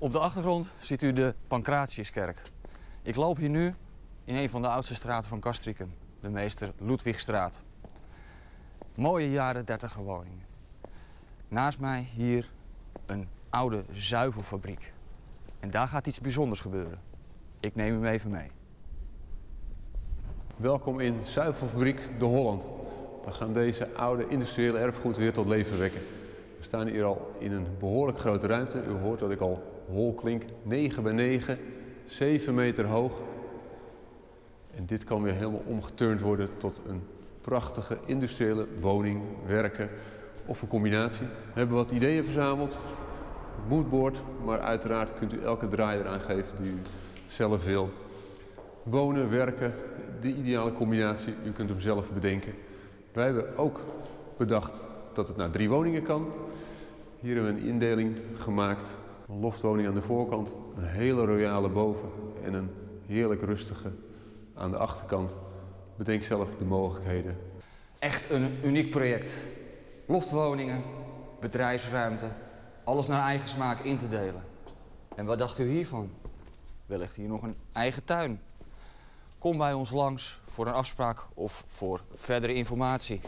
Op de achtergrond ziet u de Pancratiuskerk. Ik loop hier nu in een van de oudste straten van Castricum, de meester Ludwigstraat. Mooie jaren 30 woningen. Naast mij hier een oude zuivelfabriek. En daar gaat iets bijzonders gebeuren. Ik neem hem even mee. Welkom in Zuivelfabriek De Holland. We gaan deze oude industriële erfgoed weer tot leven wekken. Staan hier al in een behoorlijk grote ruimte. U hoort dat ik al hol klink. 9 bij 9, 7 meter hoog. En dit kan weer helemaal omgeturnd worden tot een prachtige industriële woning, werken of een combinatie. We hebben wat ideeën verzameld. Het moodboard, maar uiteraard kunt u elke draai eraan geven die u zelf wil. Wonen, werken, de ideale combinatie, u kunt hem zelf bedenken. Wij hebben ook bedacht dat het naar drie woningen kan. Hier hebben we een indeling gemaakt. Een loftwoning aan de voorkant, een hele royale boven en een heerlijk rustige aan de achterkant. Bedenk zelf de mogelijkheden. Echt een uniek project. Loftwoningen, bedrijfsruimte, alles naar eigen smaak in te delen. En wat dacht u hiervan? Wellicht hier nog een eigen tuin. Kom bij ons langs voor een afspraak of voor verdere informatie.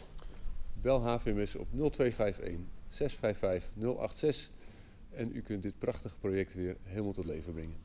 Bel HVMS op 0251 655 086 en u kunt dit prachtige project weer helemaal tot leven brengen.